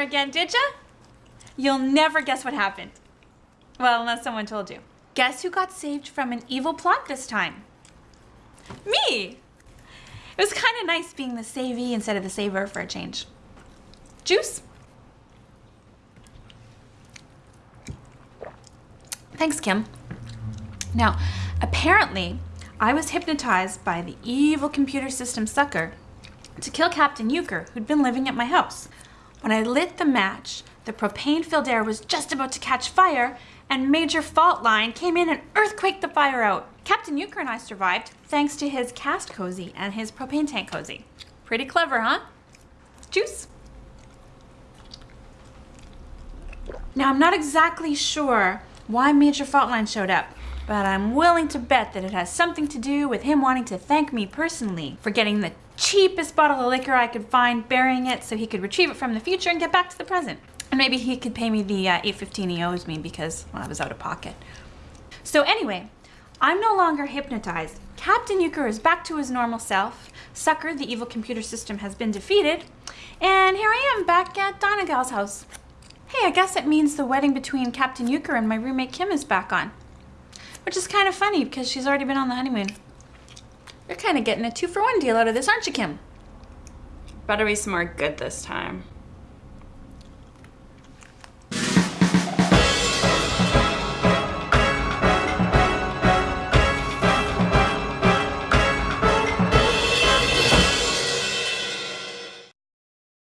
again, did ya? You'll never guess what happened. Well, unless someone told you. Guess who got saved from an evil plot this time? Me! It was kind of nice being the savee instead of the saver for a change. Juice? Thanks, Kim. Now, apparently, I was hypnotized by the evil computer system sucker to kill Captain Euchre, who'd been living at my house. When I lit the match, the propane-filled air was just about to catch fire, and Major Fault Line came in and earthquaked the fire out. Captain Euchre and I survived thanks to his cast cozy and his propane tank cozy. Pretty clever, huh? Juice? Now, I'm not exactly sure why Major Fault Line showed up, but I'm willing to bet that it has something to do with him wanting to thank me personally for getting the cheapest bottle of liquor I could find, burying it so he could retrieve it from the future and get back to the present. And maybe he could pay me the uh, 815 he owes me because well, I was out of pocket. So anyway, I'm no longer hypnotized. Captain Euchre is back to his normal self. Sucker, the evil computer system, has been defeated. And here I am back at Donegal's house. Hey, I guess it means the wedding between Captain Euchre and my roommate Kim is back on. Which is kind of funny because she's already been on the honeymoon. You're kind of getting a two for one deal out of this, aren't you, Kim? Better be some more good this time.